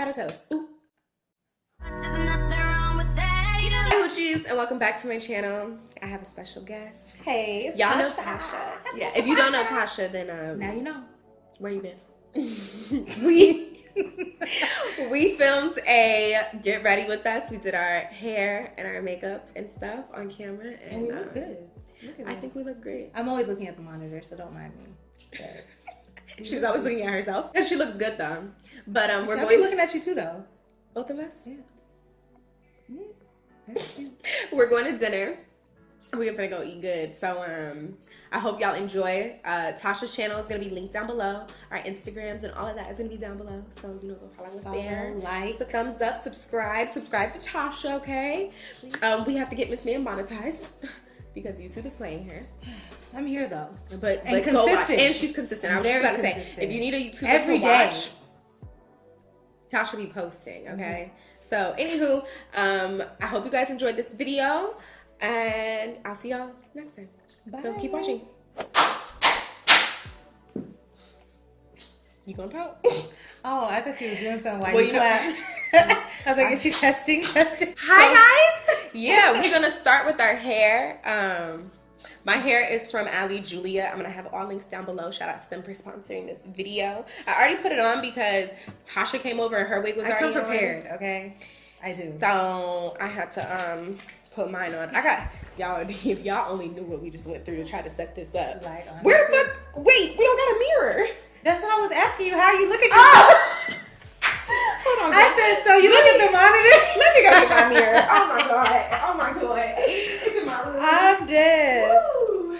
out a toast. Ooh. There's nothing wrong with that. Hoochies, and welcome back to my channel. I have a special guest. Hey, it's Y'all know Tasha. Tasha. Yeah, if you don't know Tasha, then um, Now you know. where you been? we we filmed a get ready with us. We did our hair and our makeup and stuff on camera, and, And we look um, good. Look at I think we look great. I'm always looking at the monitor, so don't mind me. She's always looking at herself, and she looks good though. But um, we're I'll be going looking to at you too, though. both of us. Yeah. We're going to dinner. We're gonna go eat good. So um I hope y'all enjoy. Uh Tasha's channel is gonna be linked down below. Our Instagrams and all of that is gonna be down below. So you know go follow us there. Like. A thumbs up, subscribe, subscribe to Tasha, okay? Um we have to get Miss Man monetized because YouTube is playing her. I'm here though. But And but watch. consistent. And she's consistent. I was Very just about to say if you need a YouTuber Every to day. watch, Tasha be posting, Mm-hmm. okay? So anywho, um I hope you guys enjoyed this video and I'll see y'all next time. Bye. So keep watching. You gonna talk? Oh, I thought she was doing something like Well, you you know- I was like, is she testing? Testing. Hi guys. Yeah, we're gonna start with our hair. Um, my hair is from Ali Julia. I'm gonna have all links down below. Shout out to them for sponsoring this video. I already put it on because Tasha came over and her wig was I already come on. prepared, okay? I do. So I had to um put mine on. I got y'all. If y'all only knew what we just went through to try to set this up. Like, Where the fuck? Wait, we don't got a mirror. That's what I was asking you. How you look at yourself? Hold on. I said, so you look at the monitor? Let me go get my mirror. Oh my god. Oh my god. It's in my room. I'm dead. Woo.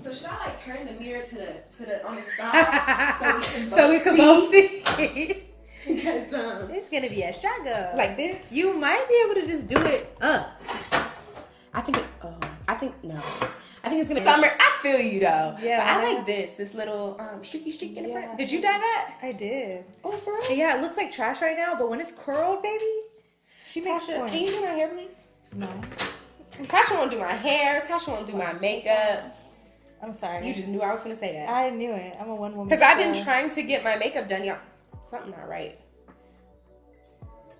So should I like turn the mirror to the to the on the side so we can both so we can see? both see. because um it's gonna be a struggle. like this? you might be able to just do it up. I think it, oh I think no. I think it's gonna summer. I feel you though. Yeah. But I like this. This little um streaky streak in the Yeah. front. Did you dye that? I did. Oh for real? Yeah, it looks like trash right now, but when it's curled, baby, she makes Tasha, can you do my hair please? No, Tasha won't do my hair. Tasha won't do my makeup. I'm sorry. You just knew I was gonna say that. I knew it. I'm a one woman. Because I've been trying to get my makeup done, y'all. Something not right.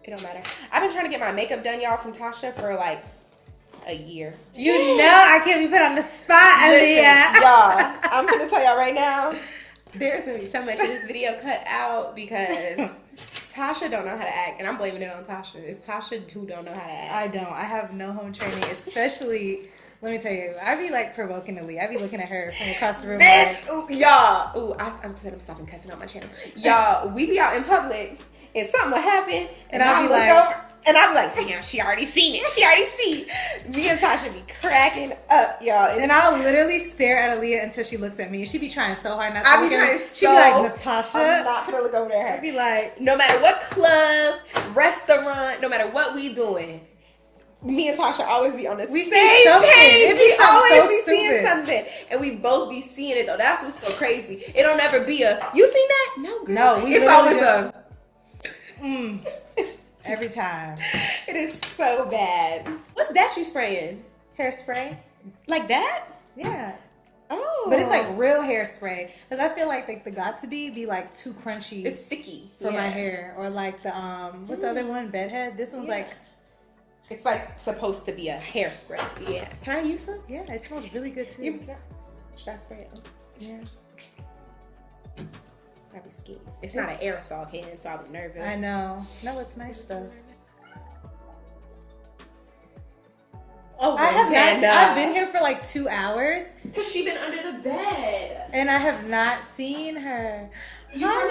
It don't matter. I've been trying to get my makeup done, y'all, from Tasha for like a year. You know I can't be put on the spot, Aaliyah. y'all, I'm gonna tell y'all right now. There's gonna be so much of this video cut out because Tasha don't know how to act, and I'm blaming it on Tasha. It's Tasha who don't know how to act. I don't. I have no home training, especially. Let me tell you, I be like provoking Aaliyah. I be looking at her from across the room. Bitch, Like, ooh, y'all. Ooh, I, I'm I'm stopping cussing on my channel. Y'all, we be out in public and something will happen, and, And I'll I'll be like- over, and I'm like, damn, she already seen it. She already see. Me and Tasha be cracking up, y'all. And I'll literally stare at Aaliyah until she looks at me. And she be trying so hard not to I be look at me. trying She so- be like, Natasha. I'm not gonna look over there. I'd be like, no matter what club, restaurant, no matter what we doing. Me and Tasha always be on the We see same something. page. It be We always so be seeing something, and we both be seeing it though. That's what's so crazy. It don't ever be a you seen that? No, girl. No, we it's always a. mm, every time. It is so bad. What's that you spraying? Hairspray? Like that? Yeah. Oh, But it's like real hairspray. Because I feel like like the got to be be like too crunchy it's sticky for my hair. Or like the um what's the other one? Bedhead. This one's Yeah. like It's like supposed to be a hairspray. Yeah. Can I use some? yeah, it smells really good too. You, should I spray it? yeah. I'd be scared. It's not an aerosol can, so I was nervous. I know. No, it's nice though. Oh, I have not. I've been here for like two hours Cause she been under the bed. and I have not seen her. You Hi,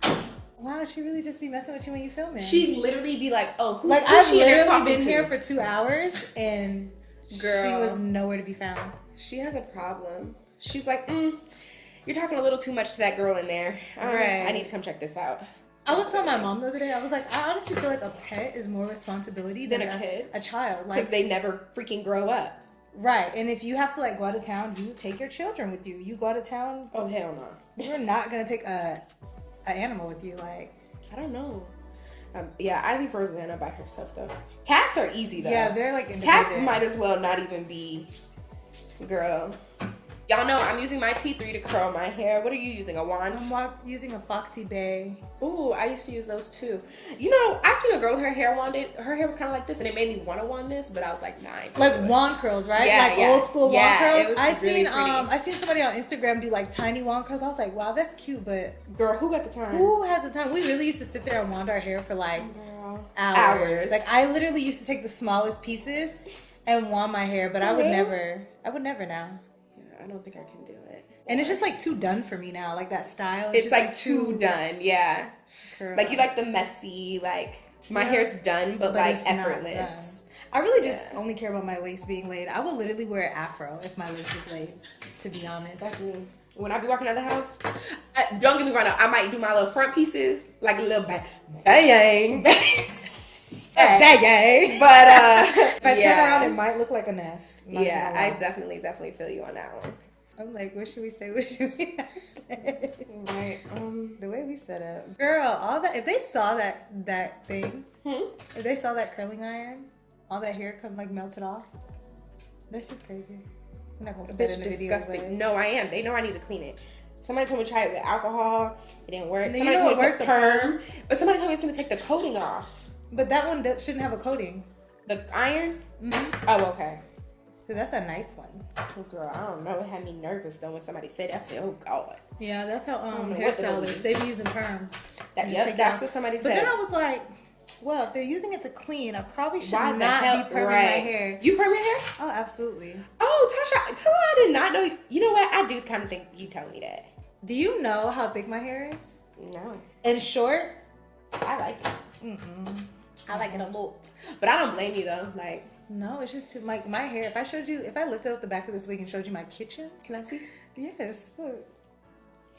Rosanna. Wow, she really just be messing with you when you filming. She literally be like, "Oh, who, like who's I've she literally been to? here for two hours and she was nowhere to be found. She has a problem. She's like, mm, "You're talking a little too much to that girl in there. Um, Right. I need to come check this out." I was telling my mom the other day, I was like, I honestly feel like a pet is more responsibility than, Than a kid? a child. Because Like, they never freaking grow up. right. And if you have to like go out of town, you take your children with you. You go out of town, Oh hell no. you're not gonna take a, a animal with you. Like, I don't know. Um, yeah, I leave Rosanna by herself though. Cats are easy though. yeah, they're like Cats might as well not even be. Girl, Y'all know I'm using my T3 to curl my hair. What are you using? A wand? I'm using a FoxyBae. Ooh, I used to use those too. You know, I seen a girl with her hair wanded. Her hair was kind of like this, and it made me want to wand this, but I was like, nine. Like wand curls, right? Yeah, like yeah. old school Yeah, wand curls. I really seen pretty. um I seen somebody on Instagram do like tiny wand curls. I was like, wow, that's cute, but girl, who got the time? who has the time? We really used to sit there and wand our hair for like hours. Hours. Like I literally used to take the smallest pieces and wand my hair, but I would never. I would never now. I don't think I can do it. And it's just like too done for me now. Like that style. It's just, like too done. Yeah. curl. Like you like the messy, like my Yeah. hair's done, but, like effortless. I really just Yeah. only care about my lace being laid. I will literally wear afro if my lace is laid. To be honest. That's me. When I be walking out the house, I, don't get me wrong. I might do my little front pieces, like a little bang, bang, But uh, If I yeah. turn around, it might look like a nest. Yeah, I definitely, definitely feel you on that one. I'm like, what should we say? What should we say? Right. Um. The way we set up, girl. All that. If they saw that that thing, Hmm? if they saw that curling iron, all that hair come like melted off. That's just crazy. I'm not gonna put Bitch, in the video. disgusting. but- No, I am. They know I need to clean it. Somebody told me to try it with alcohol. It didn't work. No, you somebody know told me to worked, put the perm, but somebody told me it's gonna take the coating off. But that one that shouldn't have a coating. The iron. Mm-hmm. Oh, okay. So that's a nice one. Oh, girl, I don't know. It had me nervous though when somebody said that. I said, "Oh God." Yeah, that's how um know what the hell hairstylists is. they be using perm. That, yep, that's off. what somebody said. But then I was like, well, if they're using it to clean, I probably should Why not hell? be perming my right. hair. You perm your hair? Oh, absolutely. Oh, Tasha, tell her I did not know. You know what? I do kind of think you told me that. Do you know how thick my hair is? No, And short? I like it. Mm-mm. I like it a lot, but I don't blame you though. Like, No, it's just too like my hair. If I showed you, if I lifted up the back of this wig and showed you my kitchen, can I see? yes, look,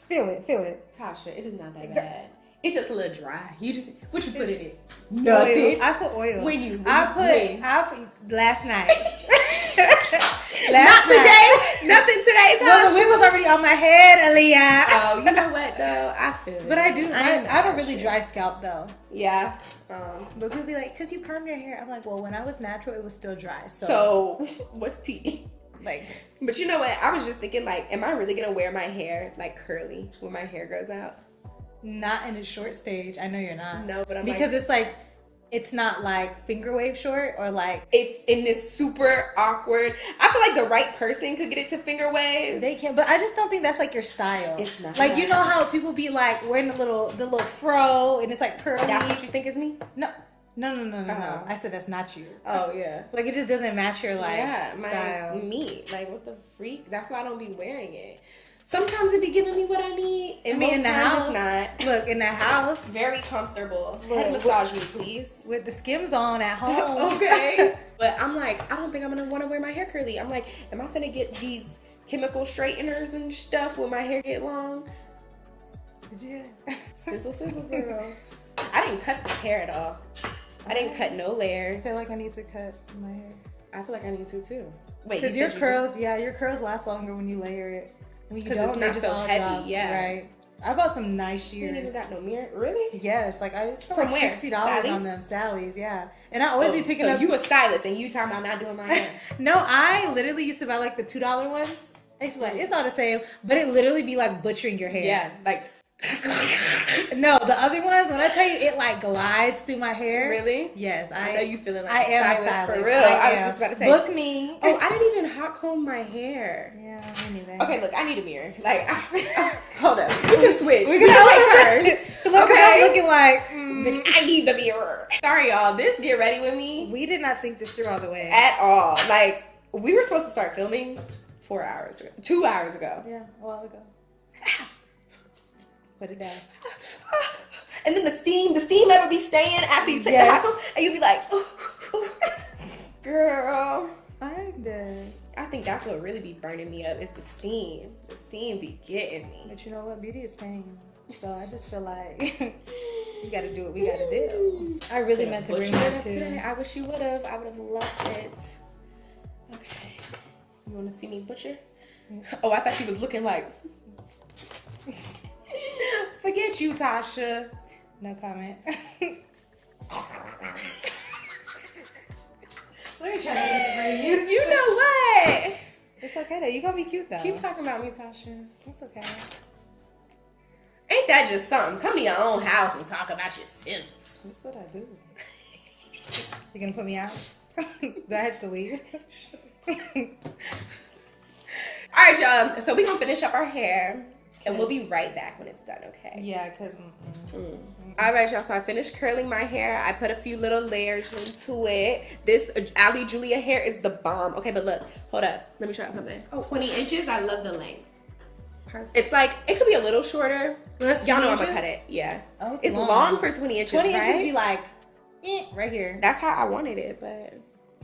feel it, feel it. Tasha, it is not that bad. It's just a little dry. You just what you put in it? Oil. I put oil. When you- I put, when? I put last night. Not night. today. Nothing today, Well, the wig was already on my head, Aaliyah. Oh, you know what though? I feel. But I do. I, am I have a really dry scalp though. Yeah. Um. But people be like, "Cause you perm your hair." I'm like, "Well, when I was natural, it was still dry." So, So, what's tea? like, But you know what? I was just thinking, like, am I really gonna wear my hair like curly when my hair grows out? not in a short stage. I know you're not. No, but I'm because like, it's like, it's not like finger wave short or like it's in this super awkward. I feel like the right person could get it to finger wave. they can. But I just don't think that's like your style. It's not. Like you know how people be like wearing the little the little fro and it's like curly. That's what you think is me? no, no, no, no, no, no. Oh. I said that's not you. Oh yeah. Like it just doesn't match your like yeah, style. me. Like what the freak? That's why I don't be wearing it. Sometimes it be giving me what I need, I and mean, in the house, not. look in the house Very comfortable. Look, Head massage me, please. with the skims on at home. okay. But I'm like, I don't think I'm gonna want to wear my hair curly. I'm like, am I gonna get these chemical straighteners and stuff when my hair get long? Did you hear that? Sizzle, sizzle, girl. I didn't cut this hair at all. I didn't cut no layers. I feel like I need to cut my hair. I feel like I need to too. Wait, Because you your said you curls, yeah, your curls last longer when you layer it. When you don't, it's they not just so all heavy, yeah. Right. I bought some nice do? You shears. even got no mirror, really? Yes, like I spent From like where? sixty dollars on them, Sally's, yeah. And I always be Oh, picking so up. you a stylist and you talking about not doing my hair? no, I literally used to buy like the two dollar ones. I used like, it's all the same, but it literally be like butchering your hair. yeah, like No, the other ones, when I tell you, it like glides through my hair. really. Yes, I, I know you feeling like I am stylist for real. I, was just about to say. book me. Oh, I didn't even hot comb my hair. yeah. Okay, look, I need a mirror. Like, hold up, we can switch. We're We gonna can take turns. Look, Okay. I'm looking like. mm. Bitch, I need the mirror. Sorry, y'all. This get ready with me We did not think this through all the way. at all. Like, we were supposed to start filming four hours ago, two hours ago. yeah, a while ago. Put it down. And then the steam, the steam ever be staying after you take Yes. the hot and you be like, ooh, ooh. girl. I'm dead. I think that's what really be burning me up is the steam. The steam be getting me. But you know what? Beauty is pain. So I just feel like you gotta do what we gotta do. I really meant to bring that today. I wish you would have. I would have loved it. Okay. You want to see me butcher? Mm. Oh, I thought she was looking like. Forget you, Tasha. No comment. Let me try to spray you. You know what? It's okay though. You gonna be cute though. Keep talking about me, Tasha. It's okay. Ain't that just something? Come to your own house and talk about your scissors. That's what I do. You gonna put me out? do I have to leave? All right, y'all. So we gonna finish up our hair, and we'll be right back when it's done. Okay. yeah, cause Mm. All right, y'all. So I finished curling my hair. I put a few little layers into it. This Ali Julia hair is the bomb. Okay, but look, hold up. Let me show you something. Oh, 20 inches. I love the length. Perfect. It's like it could be a little shorter. Y'all know I'm gonna cut it. Yeah. Oh, it's it's long. long. for 20 inches. twenty right? inches be like eh, right here. That's how I wanted it, but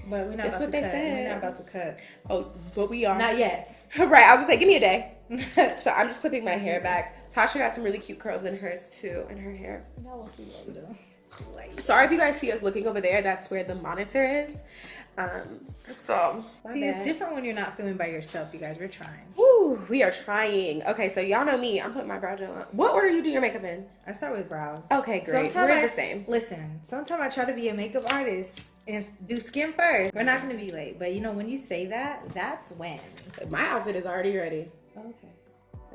But we're not That's what they cut. said. We're not about to cut. oh, but we are Not yet. right. I was like, give me a day. So I'm just clipping my hair back. Tasha got some really cute curls in hers too, in her hair. now we'll see what we do. Like, Sorry if you guys see us looking over there. That's where the monitor is. Um, so see, bad. it's different when you're not filming by yourself. You guys, we're trying. Woo, we are trying. Okay, so y'all know me. I'm putting my brow gel on. What order you do your makeup in? I start with brows. Okay, great. Sometime We're I- the same. Listen, sometimes I try to be a makeup artist and do skin first. We're not gonna be late, but you know when you say that, that's when. My outfit is already ready. Okay.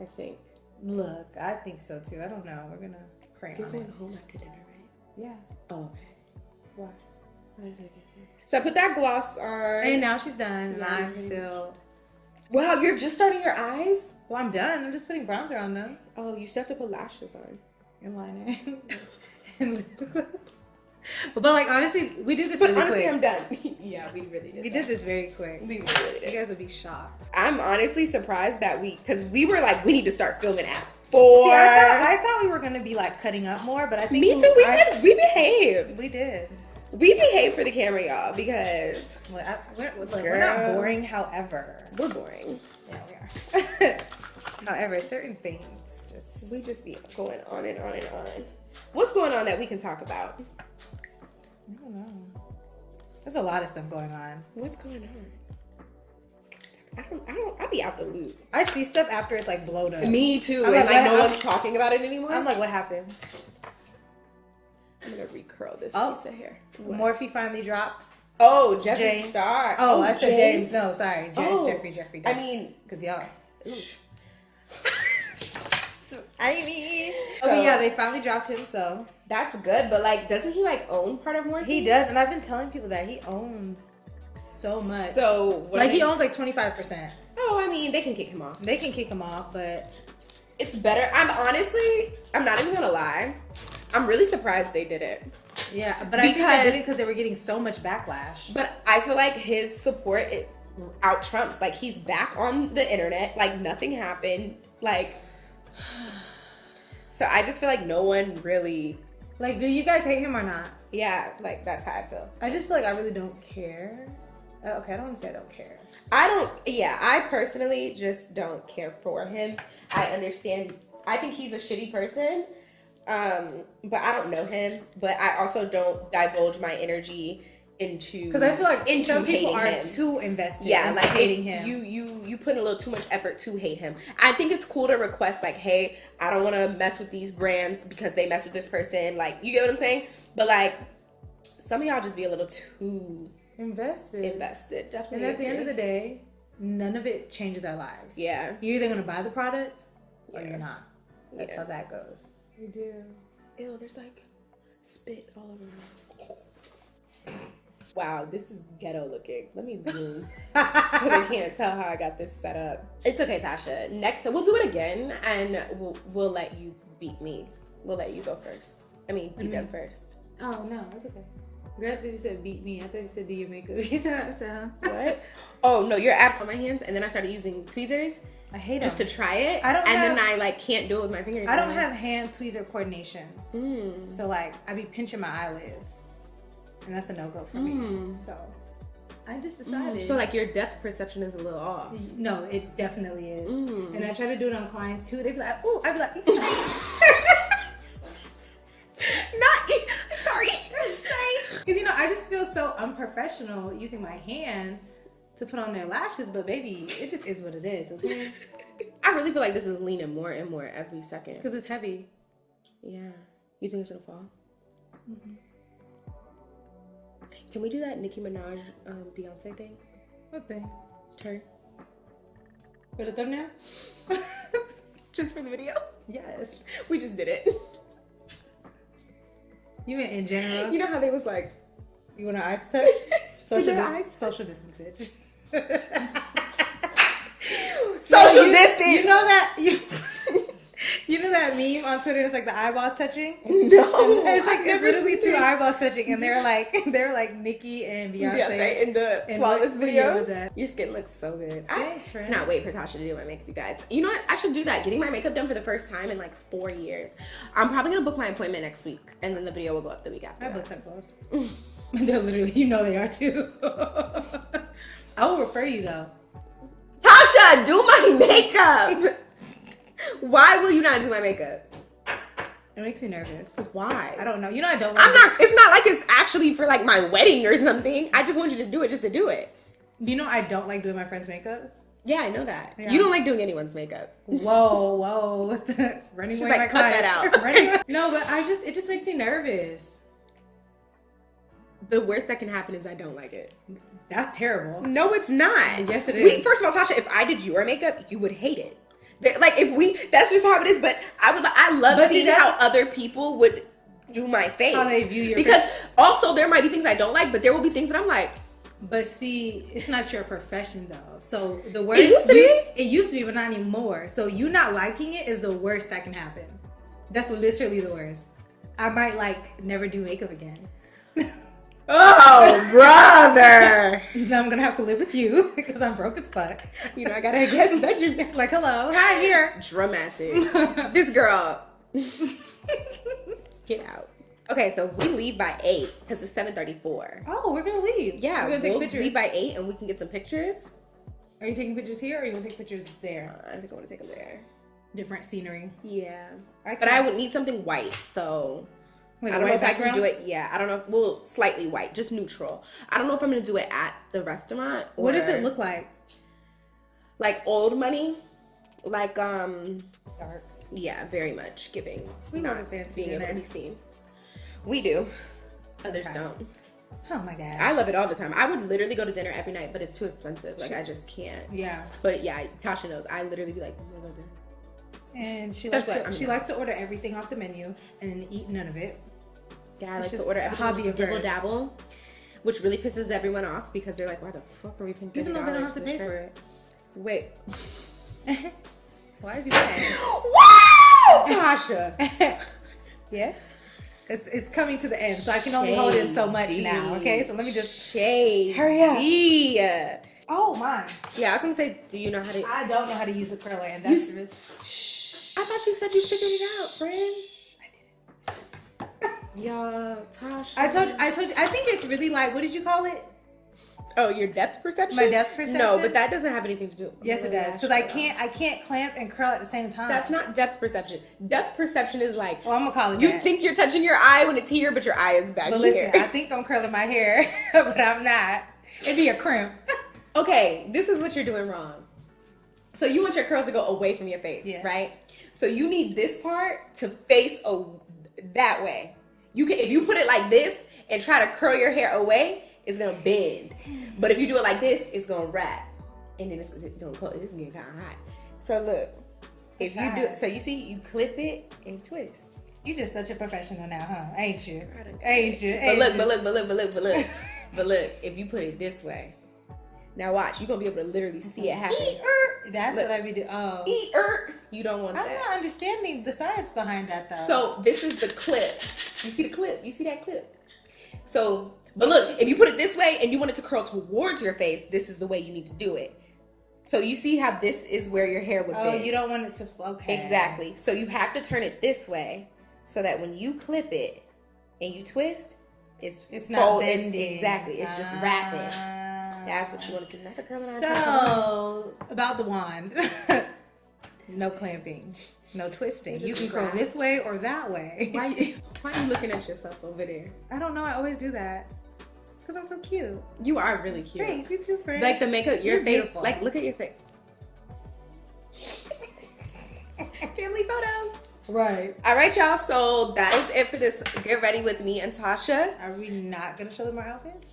I think. Look, I think so too. I don't know. We're gonna pray You're on going it. home after dinner, right? Yeah. Oh, okay. Why? How did I get here? So I put that gloss on. And now she's done, and Yeah, I'm pretty still. wow, you're just starting your eyes? Well, I'm done. I'm just putting bronzer on them. Oh, you still have to put lashes on. And liner. and lip gloss. but, like honestly, we did this But really honestly, quick. I'm done. yeah, we really did. we that. did this very quick. We really You guys would be shocked. I'm honestly surprised that we, because we were like, we need to start filming at four. See, I, thought, I thought we were gonna be like cutting up more, but I think Me too. We I- did. We behaved. We did. We behaved for the camera, y'all, because Well, I, we're, look, we're not boring. However, we're boring. yeah, we are. however, certain things just We just be going on and on and on. What's going on that we can talk about? I don't know. There's a lot of stuff going on. What's going on? I don't. I don't. I'll be out the loop. I see stuff after it's like blown up. Me too. I'm and like, like no one's talking about it anymore. I'm like, what happened? I'm gonna recurl this Oh. piece of hair. What? Morphe finally dropped. Oh, Jeffree James. Star. Oh, oh, I said James. No, sorry, James, Oh. Jeffree, Jeffree. I mean, because y'all. I mean, oh, So- oh yeah, they finally dropped him. So that's good. But like, doesn't he like own part of Morphe? he does, and I've been telling people that he owns so much. So like he they- owns like 25 percent. Oh, I mean, they can kick him off. They can kick him off, but It's better. I'm honestly. I'm not even gonna lie. I'm really surprised they did it. yeah, but I think they did it because they were getting so much backlash. But I feel like his support it out trumps. Like he's back on the internet. Like nothing happened. Like so I just feel like no one really Like, do you guys hate him or not? yeah, like that's how I feel. I just feel like I really don't care. Uh, Okay, I don't want to say I don't care. I don't yeah, I personally just don't care for him. I understand I think he's a shitty person. Um, but I don't know him. But I also don't divulge my energy into Because I feel like into some people are him. too invested. yeah into like hating him. you you you put in a little too much effort to hate him i think it's cool to request like hey i don't want to mess with these brands because they mess with this person like you get what i'm saying but like some of y'all just be a little too invested. invested definitely. And definitely at the end of the day, none of it changes our lives. yeah You're either gonna buy the product or Yeah. you're not. That's Yeah. how that goes. We do. Ew, there's like spit all over me. Wow, this is ghetto looking. Let me zoom. so they can't tell how I got this set up. It's okay, Tasha. Next, we'll do it again, and we'll, we'll let you beat me. We'll let you go first. I mean, you Mhm. done first. Oh no, that's okay. Girl, I thought you said beat me. I thought you said do your makeup. You said so. What? oh no, your abs on my hands, and then I started using tweezers I hate it. just them. to try it. I don't and have- then I like can't do it with my fingers. I don't anymore. have hand tweezer coordination, Mm. so like I be pinching my eyelids, and that's a no go for me. Mm. So I just decided. So like your depth perception is a little off. no, it definitely is. Mm. And I try to do it on clients too. They be like, "Ooh," I be like, Not sorry. sorry. Because you know, I just feel so unprofessional using my hands to put on their lashes, but baby, it just is what it is, okay? I really feel like this is leaning more and more every second. Because it's heavy. Yeah. You think it's gonna fall? Can we do that Nicki Minaj um, Beyonce thing? What thing? Turn. For the thumbnail? Just for the video. yes. We just did it. You mean in general? You know how they was like, You want our eyes touch? Social, dis- eyes. social distance, bitch. social you, distance. You know that you, that meme on Twitter? It's like the eyeballs touching. no, it's like never literally two eyeballs touching, and they're like they're like Nicki and Beyonce. Beyonce in the And flawless video. video? Your skin looks so good. I cannot wait for Tasha to do my makeup, you guys. You know what? I should do that. Getting my makeup done for the first time in like four years. I'm probably gonna book my appointment next week, and then the video will go up the week after. I that. booked some clothes. they're literally, you know, they are too. I will refer you though. Tasha, do my makeup. Why will you not do my makeup? It makes me nervous. Why? I don't know. You know, I don't. Like I'm not. It's not like it's actually for like my wedding or something. I just want you to do it just to do it. You know, I don't like doing my friend's makeup. Yeah, I know that. Yeah. You don't like doing anyone's makeup. Whoa, whoa! Running She's away like, my "Cut that out." Running no, but I just it just makes me nervous. The worst that can happen is I don't like it. That's terrible. No, it's not. Yes, it is. We, first of all, Tasha, if I did your makeup, you would hate it. Like if we, that's just how it is. But I would, I love But seeing how other people would do my face. How they view your because face. also there might be things I don't like, but there will be things that I'm like, But see, it's not your profession though. So the worst it used to you- It used to be, but not anymore. So you not liking it is the worst that can happen. That's literally the worst. I might like never do makeup again. oh brother, then I'm gonna have to live with you because I'm broke as fuck. you know I gotta get that you Like, hello, hi, here. dramatic. this girl, get out. Okay, so we leave by eight because it's seven thirty-four. Oh, we're gonna leave. Yeah, we're gonna take we'll pictures. leave by eight, and we can get some pictures. Are you taking pictures here, or are you gonna take pictures there? Uh, I think I want to take them there. Different scenery. Yeah. I But I would need something white, so Like I don't know if I can do it. Yeah, I don't know. If, well, slightly white, just neutral. I don't know if I'm gonna do it at the restaurant. Or, What does it look like? like? Old money, like um, Dark. yeah, very much giving. We not a fancy being able to be seen. We do. Others Okay. don't. Oh my god. I love it all the time. I would literally go to dinner every night, but it's too expensive. Like I just can't. Yeah. But yeah, Tasha knows. I literally be like, I'm gonna go to dinner. And she That's likes to, she likes to order everything off the menu and eat none of it. I It's like to order a hobby just of dibble dabble, which really pisses everyone off because they're like, "Why the fuck are we paying Even though they don't have to pay for it. Wait, Why is he paying? wow, Tasha. yeah. It's, it's coming to the end, so I can only hold in so much now. Okay, so let me just. shade. Hurry up. Yeah, Oh my! Yeah, I was gonna say, do you know how to? I don't know how to use a curler, and that's really- I thought you said you figured it out, friend. Yeah, Tasha. I told you, I told you. I think it's really like what did you call it? Oh, your depth perception. My depth perception. No, but that doesn't have anything to do. With it. Yes, it does. Because I can't I can't clamp and curl at the same time. That's not depth perception. Depth perception is like Well, I'm gonna call it. you that. think you're touching your eye when it's here, but your eye is back But here. listen, I think I'm curling my hair, but I'm not. It'd be a crimp. okay, this is what you're doing wrong. So you want your curls to go away from your face, Yes. right? So you need this part to face a, that way. You can if you put it like this and try to curl your hair away, it's gonna bend. But if you do it like this, it's gonna wrap, and then it's, it's gonna close. It's getting kind of hot. So look, if you do, God. so you see, you clip it and twist. You just such a professional now, huh? Ain't you? I don't- Ain't you? But look, but look, but look, but look, but look, but look. If you put it this way, now watch. You're gonna be able to literally see it happen. Eat-er. That's Look. what I be doing. Oh, Eat er. You don't want I'm that. not understanding the science behind that though. So this is the clip. You see the clip? You see that clip? So, but look, if you put it this way and you want it to curl towards your face, this is the way you need to do it. So you see how this is where your hair would oh, bend. you don't want it to. Flow, okay. Exactly. So you have to turn it this way so that when you clip it and you twist, it's It's not it's- bending. exactly. It's just wrapping. That's what you want to do. Not the curling iron. So about the wand, no clamping, no twisting. You can curl this way or that way. why you, why are you looking at yourself over there? I don't know. I always do that. It's because I'm so cute. You are really cute. Thanks. You too, friend. Like the makeup, your You're face. beautiful. Like look at your face. Family photo. right. All right, y'all. So that is it for this. Get ready with me and Tasha. Are we not gonna show them our outfits?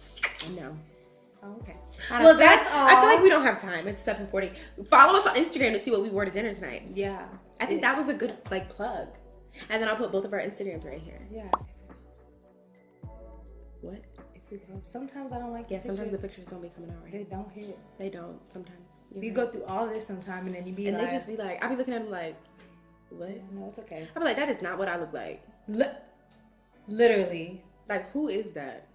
No. Oh, okay. I Well, that's I feel like we don't have time. It's seven forty. Follow us on Instagram to see what we wore to dinner tonight. Yeah. I think that was a good like plug. And then I'll put both of our Instagrams right here. Yeah. What? If we go, sometimes I don't like. Yeah, sometimes the pictures. don't be coming out right. they don't hit. They don't. Sometimes You go through all this sometime, and then you be and like, they just be like, I be looking at them like, what? no, it's okay. I be like, that is not what I look like. Li- literally. Like, who is that?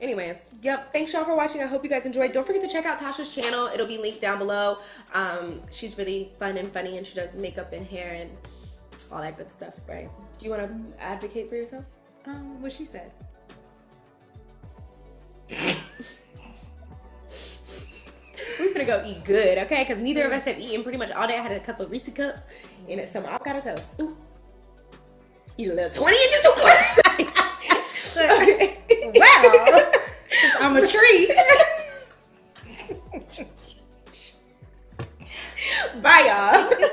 Anyways, yep. Thanks y'all for watching. I hope you guys enjoyed. Don't forget to check out Tasha's channel. It'll be linked down below. Um, she's really fun and funny, and she does makeup and hair and all that good stuff. Right? Do you want to advocate for yourself? Um, what she said. We're gonna go eat good, okay? Because neither of us have eaten pretty much all day. I had a couple of Reese cups and some avocado toast. Ooh. You little 20 inches too close. okay well, I'm a tree. Bye, y'all.